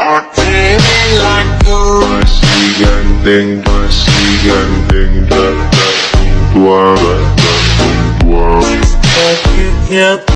are feeling like ganteng, ganteng